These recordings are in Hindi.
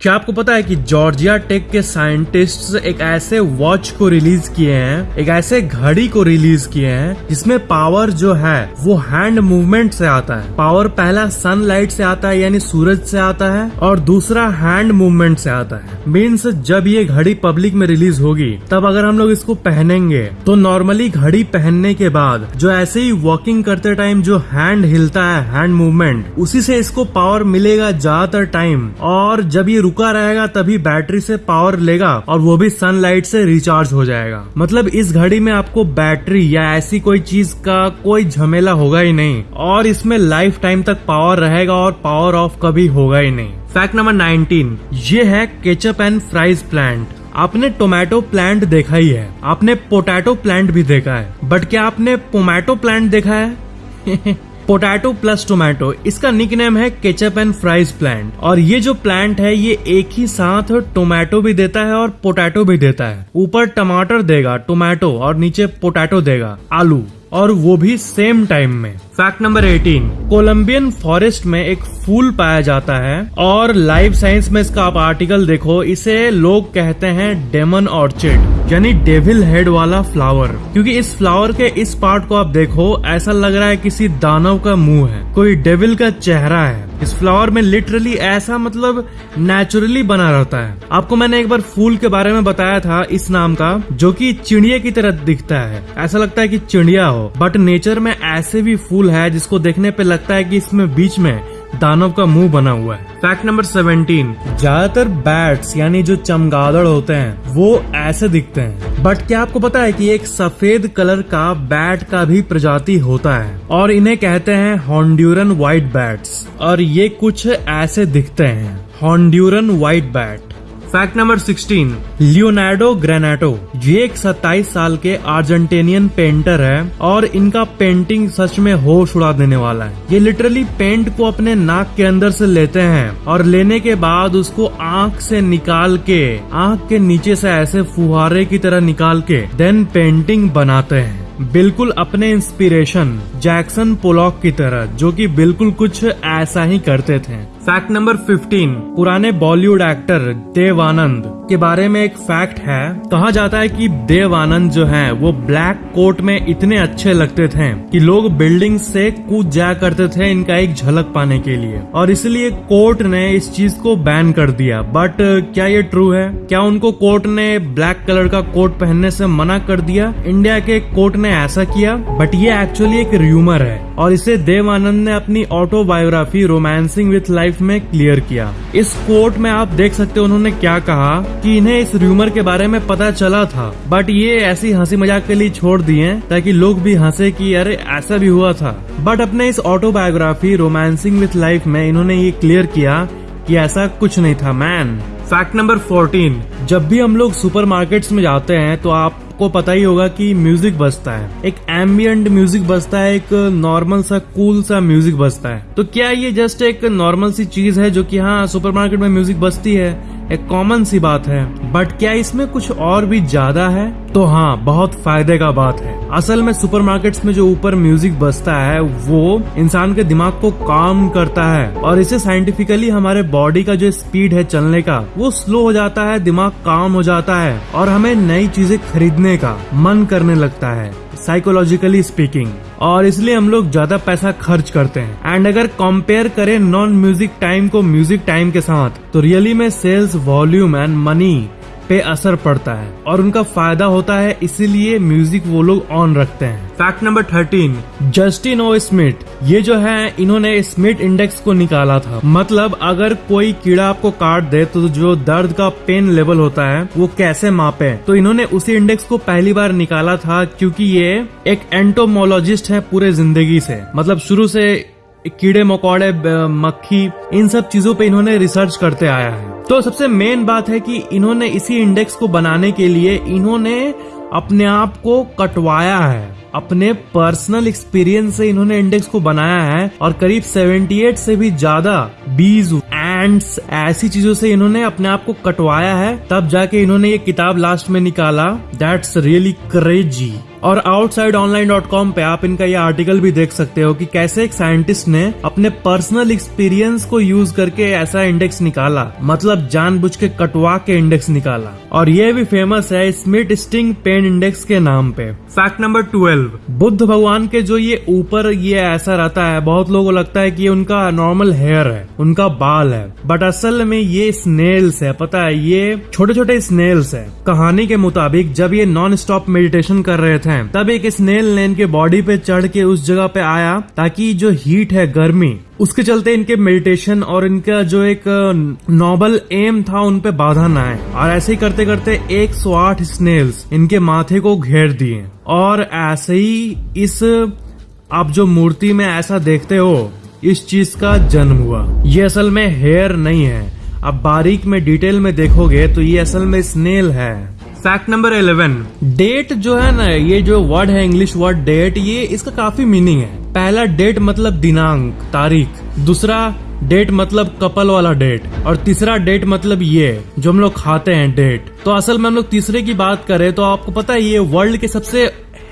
क्या आपको पता है कि जॉर्जिया टेक के साइंटिस्ट्स एक ऐसे वॉच को रिलीज़ किए हैं, एक ऐसे घड़ी को रिलीज़ किए हैं, जिसमें पावर जो है, वो हैंड मूवमेंट से आता है। पावर पहला सनलाइट से आता है, यानी सूरज से आता है, और दूसरा हैंड मूवमेंट से आता है। मीन्स जब ये घड़ी पब्लिक में रिलीज़ होगी, तब अगर हम लोग इसको पहनेंगे तो नॉर्मली घड़ी पहनने के बाद, जो ऐसे ही वॉकिंग करते टाइम जो हैंड हिलता है हैंड मूवमेंट उसी से इसको पावर मिलेगा ज़्यादातर टाइम और जब ये रुका रहेगा, तभी बैटरी से पावर लेगा और वो भी सनलाइट से रिचार्ज हो जाएगा। मतलब इस घड़ी में आपको बैटरी या ऐसी कोई चीज़ का कोई झमेला होगा ही नहीं और इसमें लाइफ टाइम तक पावर रहेगा और पावर ऑफ़ कभी होगा ही नहीं। फैक्ट नंबर 19 ये है केचप एंड फ्राइज प्लांट आपने टोमेटो प्लांट देखा ही है। आपने पोटैटो प्लांट भी देखा है। बट क्या आपने पोमेटो प्लांट देखा है? पोटैटो प्लस टोमेटो इसका निक नेम है केचप एंड फ्राइज प्लांट और ये जो प्लांट है, ये एक ही साथ टोमेटो भी देता है और पोटैटो भी देता है। ऊपर टमाटर देगा टोमेटो और नीचे पोटैटो देगा, आलू। और वो भी सेम टाइम में। फैक्ट नंबर 18 कोलंबियन फॉरेस्ट में एक फूल पाया जाता है और लाइफ साइंस में इसका आप आर्टिकल देखो। इसे लोग कहते हैं डेमन ऑर्चिड यानी डेविल हेड वाला फ्लावर क्योंकि इस फ्लावर के इस पार्ट को आप देखो, ऐसा लग रहा है किसी दानव का मुँह है, कोई डेविल का चेहरा है। इस फ्लावर में लिटरली ऐसा मतलब नेचुरली बना रहता है। आपको मैंने एक बार फूल के बारे में बताया था इस नाम का, जो कि चिड़िया की तरह दिखता है। ऐसा लगता है कि चिड़िया हो बट नेचर में ऐसे भी फूल है जिसको देखने पे लगता है कि इसमें बीच में दानव का मुँह बना हुआ है। फैक्ट नंबर 17 ज़्यादातर बैट्स यानी जो चमगादड़ होते हैं वो ऐसे दिखते हैं। बट क्या आपको पता है कि एक सफ़ेद कलर का बैट का भी प्रजाति होता है? और इन्हें कहते हैं हॉन्ड्यूरन व्हाइट बैट्स और ये कुछ ऐसे दिखते हैं। Honduran white bat fact number 16 Leonardo Granato. ये एक 27 साल के अर्जेंटेनियन पेंटर है और इनका पेंटिंग सच में होश उड़ा देने वाला है। ये लिटरली पेंट को अपने नाक के अंदर से लेते हैं और लेने के बाद उसको आँख से निकाल के, आँख के नीचे से ऐसे फुहारे की तरह निकाल के देन पेंटिंग बनाते हैं। बिल्कुल अपने इंस्पिरेशन जैक्सन पोलॉक की तरह, जो कि बिल्कुल कुछ ऐसा ही करते थे। फैक्ट नंबर 15 पुराने बॉलीवुड एक्टर देव आनंद के बारे में एक फैक्ट है। कहा जाता है कि देव आनंद जो है, वो ब्लैक कोट में इतने अच्छे लगते थे कि लोग बिल्डिंग से कूद जाया करते थे इनका एक झलक पाने के लिए। और इसलिए कोर्ट ने इस चीज़ को बैन कर दिया। बट क्या ये ट्रू है? क्या उनको कोर्ट ने ब्लैक कलर का कोट पहनने से मना कर दिया? इंडिया के कोर्ट ने ऐसा किया। बट ये एक्चुअली एक र्यूमर है। और इसे देव आनंद ने अपनी ऑटोबायोग्राफी रोमांसिंग विथ लाइफ में क्लियर किया। इस कोर्ट में आप देख सकते हो उन्होंने क्या कहा। कि इन्हें इस र्यूमर के बारे में पता चला था। बट ये ऐसी हँसी मज़ाक के लिए छोड़ दिए ताकि लोग भी हंसे कि अरे, ऐसा भी हुआ था। बट अपने इस ऑटोबायोग्राफी रोमांसिंग विथ लाइफ में इन्होंने ये क्लियर किया कि ऐसा कुछ नहीं था मैन फैक्ट नंबर 14 जब भी हम लोग सुपरमार्केट्स में जाते हैं तो आप आपको पता ही होगा कि म्यूज़िक बजता है। एक एम्बियंट म्यूज़िक बजता है, एक नॉर्मल सा कूल सा म्यूज़िक बजता है। तो क्या ये जस्ट एक नॉर्मल सी चीज़ है जो कि हाँ सुपरमार्केट में म्यूज़िक बजती है? एक कॉमन सी बात है। बट क्या इसमें कुछ और भी ज़्यादा है? तो हाँ बहुत फ़ायदे का बात है। असल में सुपरमार्केट्स में जो ऊपर म्यूज़िक बजता है, वो इंसान के दिमाग को काम करता है। और इसे साइंटिफिकली हमारे बॉडी का जो स्पीड है चलने का, वो स्लो हो जाता है, दिमाग काम हो जाता है। और हमें नई चीज़ें खरीदने का मन करने लगता है। साइकोलॉजिकली स्पीकिंग और इसलिए हम लोग ज़्यादा पैसा खर्च करते हैं। एंड अगर कंपेयर करें नॉन म्यूज़िक टाइम को म्यूज़िक टाइम के साथ तो रियली में सेल्स वॉल्यूम एंड मनी पे असर पड़ता है और उनका फ़ायदा होता है इसीलिए म्यूज़िक वो लोग ऑन रखते हैं। Fact number thirteen Justin O Smith ये जो है इन्होंने स्मिथ इंडेक्स को निकाला था। मतलब अगर कोई कीड़ा आपको काट दे तो जो दर्द का पेन लेवल होता है वो कैसे मापे? तो इन्होंने उसी इंडेक्स को पहली बार निकाला था क्योंकि ये एक एंटोमोलॉजिस्ट है पूरे ज़िंदगी से। मतलब शुरू से कीड़े, मकोड़े मक्खी, इन सब चीज़ों पे इन्होंने रिसर्च करते आया है। तो सबसे मेन बात है कि इन्होंने इसी इंडेक्स को बनाने के लिए इन्होंने अपने आप को कटवाया है। अपने पर्सनल एक्सपीरियंस से इन्होंने इंडेक्स को बनाया है और करीब 78 से भी ज़्यादा बीज एंड्स ऐसी चीज़ों से इन्होंने अपने आप को कटवाया है। तब जाके इन्होंने ये किताब लास्ट में निकाला। दैट्स रियली क्रेजी और आउटसाइड ऑनलाइन डॉट कॉम पे आप इनका ये आर्टिकल भी देख सकते हो कि कैसे एक साइंटिस्ट ने अपने पर्सनल एक्सपीरियंस को यूज़ करके ऐसा इंडेक्स निकाला। मतलब जानबूझ के कटवा के इंडेक्स निकाला। और ये भी फ़ेमस है स्मिट स्टिंग पेन इंडेक्स के नाम पे। फैक्ट नंबर ट्वेल्व बुद्ध भगवान के जो ये ऊपर ये ऐसा रहता है, बहुत लोगों को लगता है कि ये उनका नॉर्मल हेयर है, उनका बाल है। बट असल में ये स्नेल्स है, पता है, ये छोटे छोटे स्नेल्स है। कहानी के मुताबिक जब ये नॉन स्टॉप मेडिटेशन कर रहे थे, तब एक स्नेल ने इनके बॉडी पे चढ़ के उस जगह पे आया, ताकि जो हीट है गर्मी, उसके चलते इनके मेडिटेशन और इनका जो एक नॉबल एम था, उन पे बाधा न आए। और ऐसे ही करते करते 108 स्नेल्स इनके माथे को घेर दिए। और ऐसे ही इस, आप जो मूर्ति में ऐसा देखते हो, इस चीज़ का जन्म हुआ। ये असल में हेयर नहीं है। अब बारीक में डिटेल में देखोगे तो ये असल में स्नेल है। फैक्ट नंबर इलेवन डेट जो है ना, ये जो वर्ड है इंग्लिश वर्ड डेट ये इसका काफ़ी मीनिंग है। पहला डेट मतलब दिनांक, तारीख। दूसरा डेट मतलब कपल वाला डेट और तीसरा डेट मतलब ये, जो हम लोग खाते हैं डेट तो असल में हम लोग तीसरे की बात करें तो आपको पता है ये वर्ल्ड के सबसे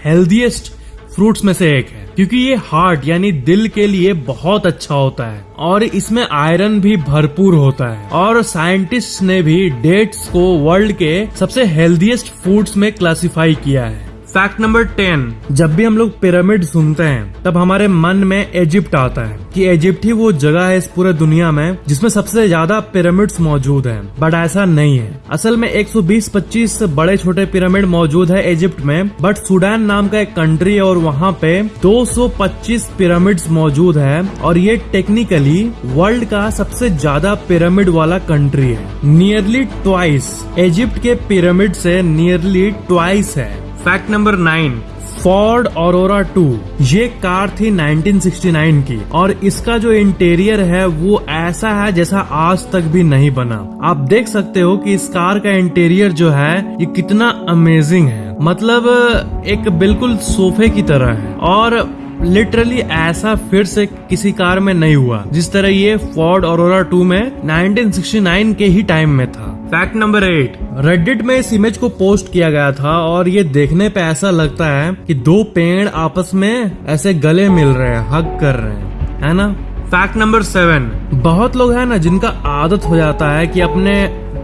हेल्दीएस्ट फ्रूट्स में से एक है, क्योंकि ये हार्ट यानी दिल के लिए बहुत अच्छा होता है और इसमें आयरन भी भरपूर होता है और साइंटिस्ट ने भी डेट्स को वर्ल्ड के सबसे हेल्दीएस्ट फूड्स में क्लासिफाई किया है। फैक्ट नंबर टेन जब भी हम लोग पिरामिड सुनते हैं, तब हमारे मन में इजिप्ट आता है कि इजिप्ट ही वो जगह है इस पूरे दुनिया में जिसमें सबसे ज़्यादा पिरामिड्स मौजूद हैं। बट ऐसा नहीं है। असल में 120-25 बड़े छोटे पिरामिड मौजूद है इजिप्ट में बट सूडान नाम का एक कंट्री है और वहाँ पे 225 पिरामिड्स मौजूद है और ये टेक्निकली वर्ल्ड का सबसे ज़्यादा पिरामिड वाला कंट्री है। नियरली ट्वाइस इजिप्ट के पिरामिड से नियरली ट्वाइस है। फैक्ट नंबर नाइन फोर्ड और टू ये कार थी 1969 की और इसका जो इंटीरियर है वो ऐसा है जैसा आज तक भी नहीं बना। आप देख सकते हो कि इस कार का इंटीरियर जो है, ये कितना अमेजिंग है। मतलब एक बिल्कुल सोफे की तरह है। और लिटरली ऐसा फिर से किसी कार में नहीं हुआ। जिस तरह ये फोर्ड और टू में 1969 के ही टाइम में था। फैक्ट नंबर एट रेडिट में इस इमेज को पोस्ट किया गया था और ये देखने पे ऐसा लगता है कि दो पेड़ आपस में ऐसे गले मिल रहे हैं हक कर रहे हैं, है ना? फैक्ट नंबर सेवन बहुत लोग है ना जिनका आदत हो जाता है कि अपने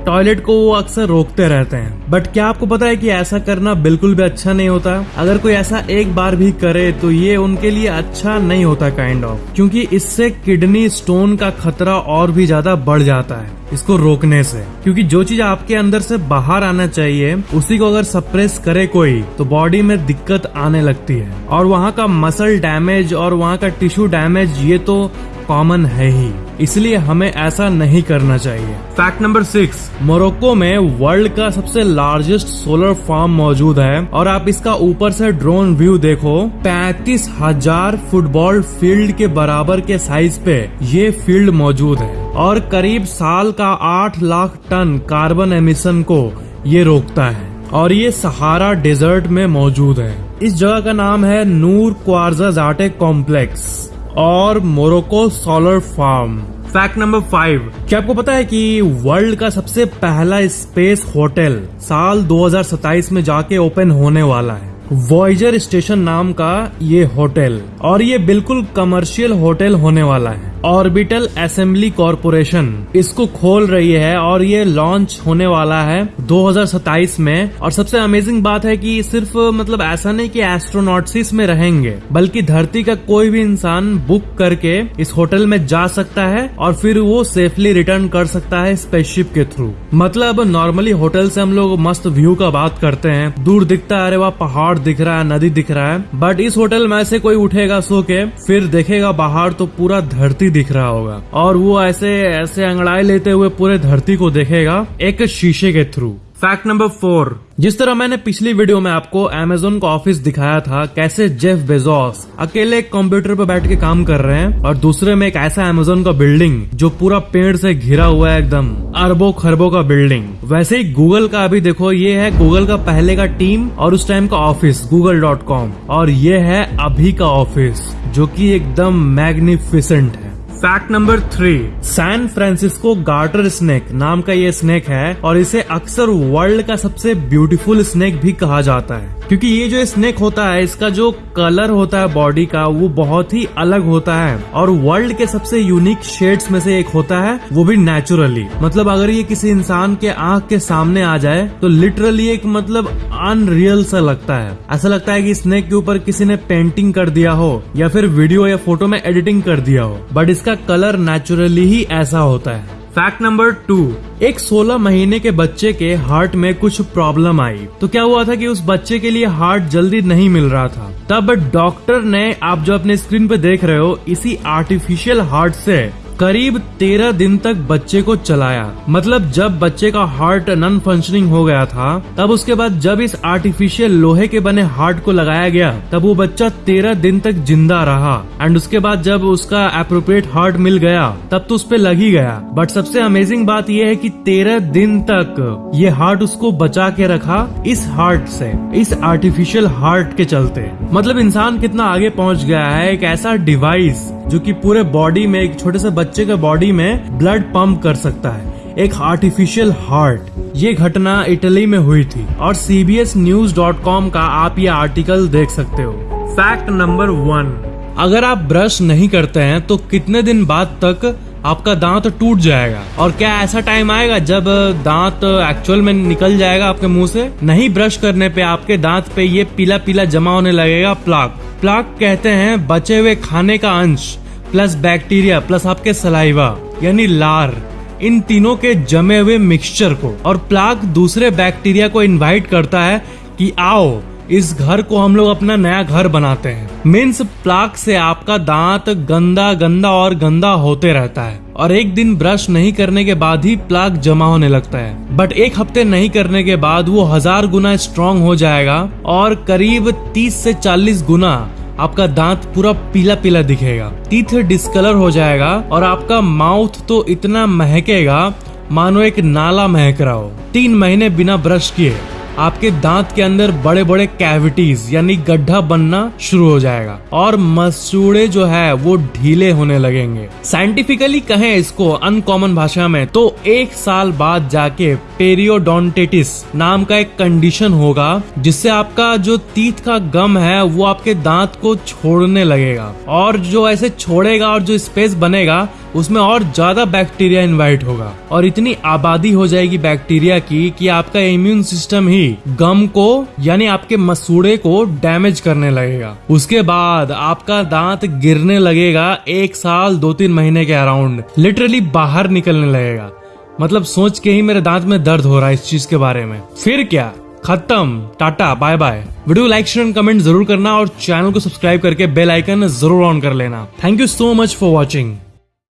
टॉयलेट को वो अक्सर रोकते रहते हैं। बट क्या आपको पता है कि ऐसा करना बिल्कुल भी अच्छा नहीं होता? अगर कोई ऐसा एक बार भी करे तो ये उनके लिए अच्छा नहीं होता काइंड ऑफ़ क्योंकि इससे किडनी स्टोन का खतरा और भी ज़्यादा बढ़ जाता है, इसको रोकने से। क्योंकि जो चीज़ आपके अंदर से बाहर आना चाहिए, उसी को अगर सप्रेस करे कोई तो बॉडी में दिक्कत आने लगती है। और वहाँ का मसल डैमेज और वहाँ का टिश्यू डैमेज ये तो कॉमन है ही। इसलिए हमें ऐसा नहीं करना चाहिए। फैक्ट नंबर सिक्स मोरक्को में वर्ल्ड का सबसे लार्जेस्ट सोलर फार्म मौजूद है और आप इसका ऊपर से ड्रोन व्यू देखो। पैतीस हज़ार फुटबॉल फ़ील्ड के बराबर के साइज़ पे ये फ़ील्ड मौजूद है और करीब साल का आठ लाख टन कार्बन एमिशन को ये रोकता है और ये सहारा डेजर्ट में मौजूद है। इस जगह का नाम है नूर क्वारजा जाटे कॉम्प्लेक्स और Morocco solar farm. Fact number five क्या आपको पता है कि वर्ल्ड का सबसे पहला स्पेस होटल साल 2027 में जाके ओपन होने वाला है? वॉयजर स्टेशन नाम का ये होटल। और ये बिल्कुल कमर्शियल होटल होने वाला है। ऑर्बिटल असेंबली कॉरपोरेशन इसको खोल रही है और ये लॉन्च होने वाला है 2027 में। और सबसे अमेजिंग बात है कि सिर्फ़ मतलब ऐसा नहीं कि एस्ट्रोनॉट्सिस में रहेंगे, बल्कि धरती का कोई भी इंसान बुक करके इस होटल में जा सकता है और फिर वो सेफली रिटर्न कर सकता है स्पेसशिप के थ्रू मतलब नॉर्मली होटल से हम लोग मस्त व्यू का बात करते हैं। दूर दिखता है, अरे वहाँ, पहाड़ दिख रहा है, नदी दिख रहा है। बट इस होटल में से कोई उठेगा, सो के फिर देखेगा, बाहर तो पूरा धरती दिख रहा होगा। और वो ऐसे ऐसे अंगड़ाई लेते हुए पूरे धरती को देखेगा एक शीशे के थ्रू। फैक्ट नंबर फोर जिस तरह मैंने पिछली वीडियो में आपको अमेजोन का ऑफ़िस दिखाया था, कैसे जेफ बेजोस अकेले एक कंप्यूटर पर बैठ के काम कर रहे हैं, और दूसरे में एक ऐसा अमेजोन का बिल्डिंग जो पूरा पेड़ से घिरा हुआ है एकदम, अरबों खरबों का बिल्डिंग वैसे ही गूगल का अभी देखो, ये है गूगल का पहले का टीम और उस टाइम का ऑफ़िस गूगल डॉट कॉम और ये है अभी का ऑफ़िस जो की एकदम मैग्निफिसेंट है। Fact number three San Francisco garter snake नाम का ये स्नेक है और इसे अक्सर वर्ल्ड का सबसे ब्यूटीफुल स्नेक भी कहा जाता है। क्योंकि ये जो स्नेक होता है, इसका जो कलर होता है बॉडी का, वो बहुत ही अलग होता है। और वर्ल्ड के सबसे यूनिक शेड्स में से एक होता है, वो भी नेचुरली मतलब अगर ये किसी इंसान के आँख के सामने आ जाए तो लिटरली एक मतलब अनरियल सा लगता है। ऐसा लगता है कि स्नेक के ऊपर किसी ने पेंटिंग कर दिया हो, या फिर वीडियो या फ़ोटो में एडिटिंग कर दिया हो। बट इसका कलर नेचुरली ही ऐसा होता है। फैक्ट नंबर टू एक 16 महीने के बच्चे के हार्ट में कुछ प्रॉब्लम आई। तो क्या हुआ था कि उस बच्चे के लिए हार्ट जल्दी नहीं मिल रहा था? तब डॉक्टर ने आप जो अपने स्क्रीन पे देख रहे हो इसी आर्टिफिशियल हार्ट से करीब तेरह दिन तक बच्चे को चलाया। मतलब जब बच्चे का हार्ट नॉन फंक्शनिंग हो गया था, तब उसके बाद जब इस आर्टिफिशियल लोहे के बने हार्ट को लगाया गया, तब वो बच्चा तेरह दिन तक ज़िंदा रहा। एंड उसके बाद जब उसका अप्रोप्रिएट हार्ट मिल गया, तब तो उस लग ही गया। बट सबसे अमेजिंग बात यह है की तेरह दिन तक ये हार्ट उसको बचा के रखा इस हार्ट से, इस आर्टिफिशियल हार्ट के चलते। मतलब इंसान कितना आगे पहुँच गया है, एक ऐसा डिवाइस जो कि पूरे बॉडी में एक छोटे से बच्चे के बॉडी में ब्लड पंप कर सकता है। एक आर्टिफिशियल हार्ट ये घटना इटली में हुई थी और सीबीएस न्यूज़ डॉट कॉम का आप ये आर्टिकल देख सकते हो। फैक्ट नंबर वन अगर आप ब्रश नहीं करते हैं तो कितने दिन बाद तक आपका दांत टूट जाएगा? और क्या ऐसा टाइम आएगा जब दांत एक्चुअल में निकल जाएगा आपके मुँह से? नहीं ब्रश करने पे आपके दांत पे ये पीला पीला जमा होने लगेगा प्लाक प्लाक कहते हैं बचे हुए खाने का अंश। प्लस बैक्टीरिया, प्लस आपके सलाइवा, यानी लार, इन तीनों के जमे हुए मिक्सचर को। और प्लाक दूसरे बैक्टीरिया को इनवाइट करता है कि आओ, इस घर को हम लोग अपना नया घर बनाते हैं। मीन्स प्लाक से आपका दांत गंदा गंदा और गंदा होते रहता है। और एक दिन ब्रश नहीं करने के बाद ही प्लाक जमा होने लगता है। बट एक हफ़्ते नहीं करने के बाद वो हज़ार गुना स्ट्रॉन्ग हो जाएगा और करीब 30 से 40 गुना आपका दांत पूरा पीला पीला दिखेगा। टीथ डिस्कलर हो जाएगा और आपका माउथ तो इतना महकेगा, मानो एक नाला महक रहा हो। तीन महीने बिना ब्रश किए। आपके दांत के अंदर बड़े बड़े कैविटीज यानी गड्ढा बनना शुरू हो जाएगा। और मसूड़े जो है, वो ढीले होने लगेंगे। साइंटिफिकली कहें इसको अनकॉमन भाषा में तो एक साल बाद जाके पेरियोडोंटेटिस नाम का एक कंडीशन होगा, जिससे आपका जो तीत का गम है, वो आपके दांत को छोड़ने लगेगा। और जो ऐसे छोड़ेगा और जो स्पेस बनेगा उसमें और ज़्यादा बैक्टीरिया इन्वाइट होगा और इतनी आबादी हो जाएगी बैक्टीरिया की कि आपका इम्यून सिस्टम ही गम को, यानी आपके मसूड़े को डैमेज करने लगेगा। उसके बाद आपका दांत गिरने लगेगा एक साल दो तीन महीने के अराउंड। लिटरली बाहर निकलने लगेगा। मतलब सोच के ही मेरे दांत में दर्द हो रहा है इस चीज़ के बारे में। फिर क्या? खत्म। Tata, bye bye. Video like, share and comment ज़रूर करना और चैनल को सब्सक्राइब करके बेल आइकन ज़रूर ऑन कर लेना। Thank you so much for watching